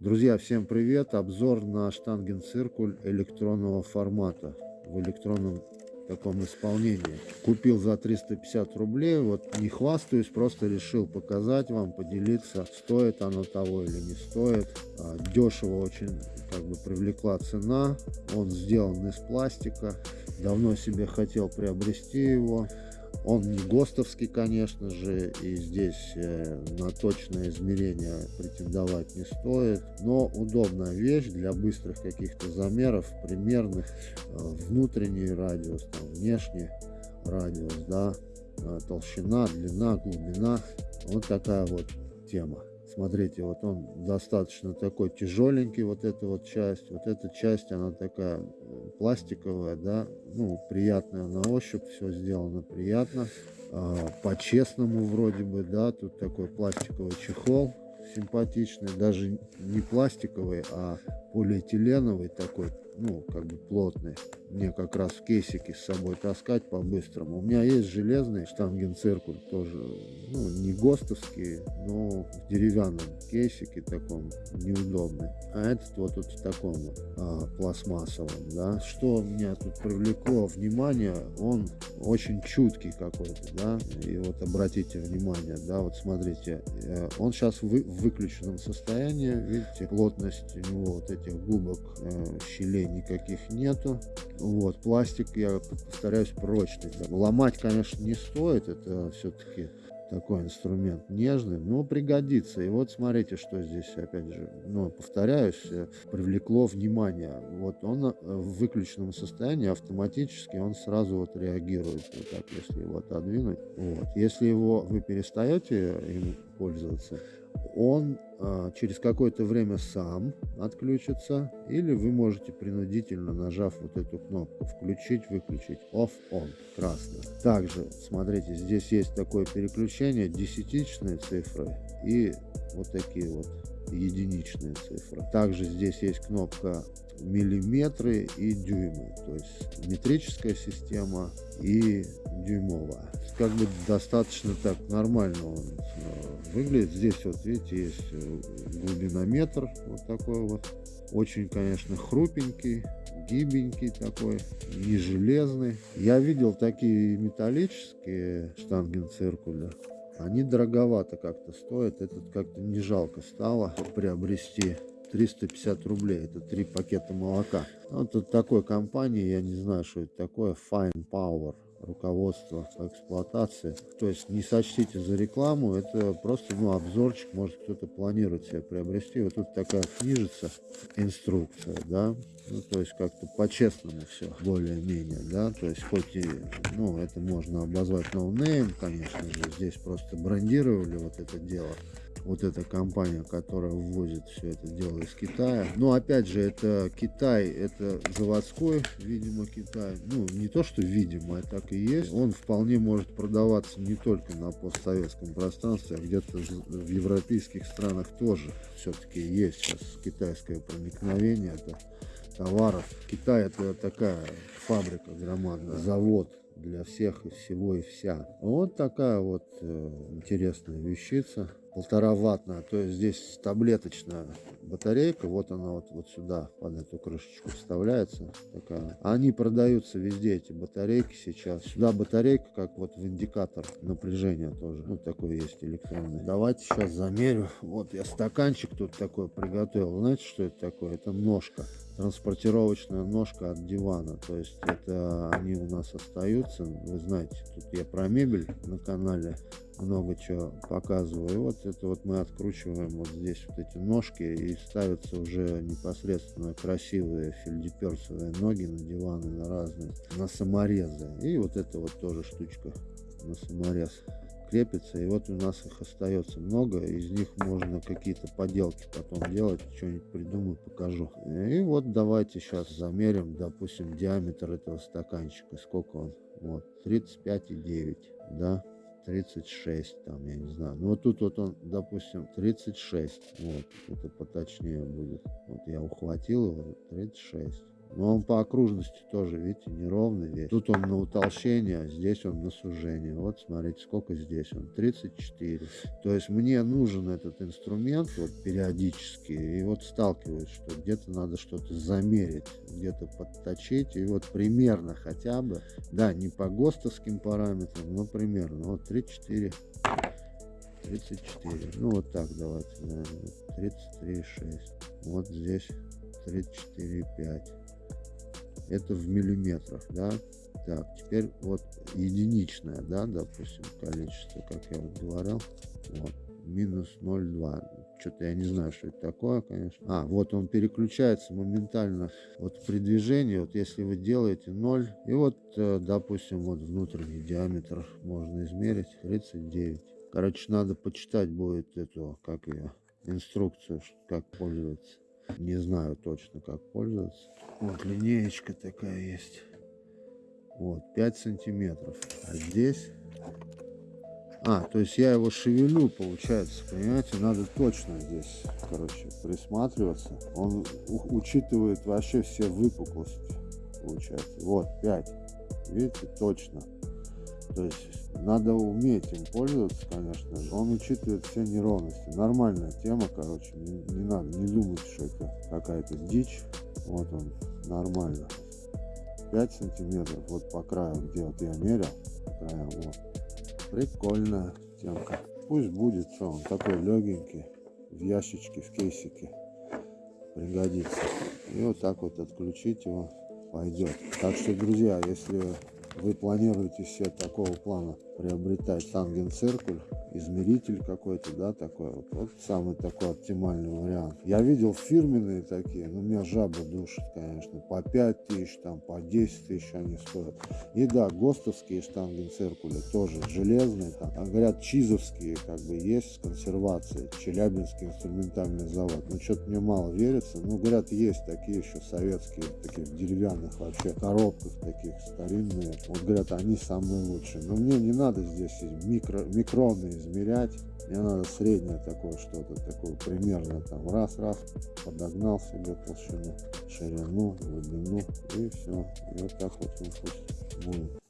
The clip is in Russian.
Друзья, всем привет! Обзор на штангенциркуль электронного формата в электронном таком исполнении. Купил за 350 рублей, вот не хвастаюсь, просто решил показать вам, поделиться, стоит оно того или не стоит. А, дешево очень как бы привлекла цена, он сделан из пластика, давно себе хотел приобрести его. Он не ГОСТовский, конечно же, и здесь э, на точное измерение претендовать не стоит. Но удобная вещь для быстрых каких-то замеров, примерных, э, внутренний радиус, там, внешний радиус, да, э, толщина, длина, глубина. Вот такая вот тема. Смотрите, вот он достаточно такой тяжеленький, вот эта вот часть. Вот эта часть, она такая э, пластиковая, да, ну, приятная на ощупь, все сделано приятно. А, По-честному вроде бы, да, тут такой пластиковый чехол симпатичный, даже не пластиковый, а полиэтиленовый такой, ну, как бы плотный. Мне как раз в кейсике с собой таскать по-быстрому. У меня есть железный штангенциркуль, тоже, ну, не ГОСТовский, но в деревянном кейсике таком неудобный. А этот вот тут в таком вот а, пластмассовом, да. Что меня тут привлекло внимание, он очень чуткий какой-то, да. И вот обратите внимание, да, вот смотрите, э, он сейчас в выключенном состоянии, видите, плотность у него вот этих губок, э, щелей никаких нету. Вот, пластик, я постараюсь прочный. Ломать, конечно, не стоит, это все-таки такой инструмент нежный, но пригодится. И вот смотрите, что здесь, опять же, ну, повторяюсь, э, привлекло внимание. Вот он э, в выключенном состоянии автоматически, он сразу вот реагирует, вот так, если его отодвинуть. Вот. Если его вы перестаете им пользоваться, он а, через какое-то время сам отключится, или вы можете принудительно, нажав вот эту кнопку, включить, выключить, off-on, красный. Также, смотрите, здесь есть такое переключение, десятичные цифры и вот такие вот единичные цифры. Также здесь есть кнопка миллиметры и дюймы, то есть метрическая система и дюймовая. Как бы достаточно так нормально он э, выглядит. Здесь вот видите есть э, глубинометр вот такой вот. Очень, конечно, хрупенький, гибенький такой, не железный. Я видел такие металлические штангенциркуля. Они дороговато как-то стоят. Этот как-то не жалко стало приобрести. 350 рублей. Это три пакета молока. Вот от такой компании, я не знаю, что это такое, Fine Power руководство по эксплуатации. То есть не сочтите за рекламу, это просто ну, обзорчик, может кто-то планирует себе приобрести. Вот тут такая книжица, инструкция, да, ну, то есть как-то по-честному все, более-менее, да, то есть хоть и, ну, это можно обозвать no name, конечно же, здесь просто брендировали вот это дело, вот эта компания, которая ввозит все это дело из Китая. Но опять же, это Китай, это заводской, видимо, Китай. Ну, не то, что видимо, так и есть. Он вполне может продаваться не только на постсоветском пространстве, а где-то в европейских странах тоже все-таки есть сейчас китайское проникновение это товаров. Китай это такая фабрика громадная, завод для всех и всего и вся. Вот такая вот э, интересная вещица полтора ваттная, то есть здесь таблеточная батарейка, вот она вот, вот сюда под эту крышечку вставляется. Такая. Они продаются везде, эти батарейки сейчас. Сюда батарейка, как вот в индикатор напряжения тоже. Ну, такой есть электронный. Давайте сейчас замерю. Вот я стаканчик тут такой приготовил. Знаете, что это такое? Это ножка транспортировочная ножка от дивана. То есть это они у нас остаются. Вы знаете, тут я про мебель на канале много чего показываю. И вот это вот мы откручиваем вот здесь вот эти ножки и ставятся уже непосредственно красивые фельдеперсовые ноги на диваны, на разные, на саморезы. И вот это вот тоже штучка на саморез крепится. И вот у нас их остается много. Из них можно какие-то поделки потом делать. Что-нибудь придумаю, покажу. И вот давайте сейчас замерим, допустим, диаметр этого стаканчика. Сколько он? Вот, 35,9, да? 36, там, я не знаю. Ну, вот тут вот он, допустим, 36. Вот, это поточнее будет. Вот я ухватил его, 36. Но он по окружности тоже, видите, неровный весь. Тут он на утолщение, а здесь он на сужение. Вот смотрите, сколько здесь он, 34. То есть мне нужен этот инструмент вот периодически. И вот сталкиваюсь, что где-то надо что-то замерить, где-то подточить. И вот примерно хотя бы, да, не по ГОСТовским параметрам, но примерно. Вот 34. 34. Ну вот так давайте, наверное. 33,6. Вот здесь 34,5 это в миллиметрах, да. Так, теперь вот единичное, да, допустим, количество, как я вот говорил, вот, минус 0,2. Что-то я не знаю, что это такое, конечно. А, вот он переключается моментально вот при движении, вот если вы делаете 0, и вот, э, допустим, вот внутренний диаметр можно измерить, 39. Короче, надо почитать будет эту, как ее, инструкцию, как пользоваться. Не знаю точно, как пользоваться. Вот линеечка такая есть. Вот, 5 сантиметров. А здесь... А, то есть я его шевелю, получается, понимаете? Надо точно здесь, короче, присматриваться. Он учитывает вообще все выпуклости, получается. Вот, 5. Видите, точно. То есть надо уметь им пользоваться, конечно. Он учитывает все неровности. Нормальная тема, короче. Не, не надо, не думать, что это какая-то дичь. Вот он, нормально. 5 сантиметров вот по краю, где вот я мерил. По краям, вот. Прикольная темка. Пусть будет, что он такой легенький. В ящичке, в кейсике. Пригодится. И вот так вот отключить его пойдет. Так что, друзья, если вы планируете себе такого плана приобретать тангенциркуль, измеритель какой-то, да, такой вот, вот самый такой оптимальный вариант. Я видел фирменные такие, но меня жаба душит, конечно, по 5 тысяч, там, по 10 тысяч они стоят. И да, ГОСТовские штангенциркули тоже железные, там, а говорят, чизовские как бы есть с консервацией, Челябинский инструментальный завод. Ну, что-то мне мало верится, но говорят, есть такие еще советские, таких деревянных вообще коробках таких старинные. Вот говорят, они самые лучшие. Но мне не надо здесь микро, микроны измерять. Мне надо среднее такое что-то, такое примерно там раз-раз подогнал себе толщину, ширину, глубину и все. И вот так вот он будет.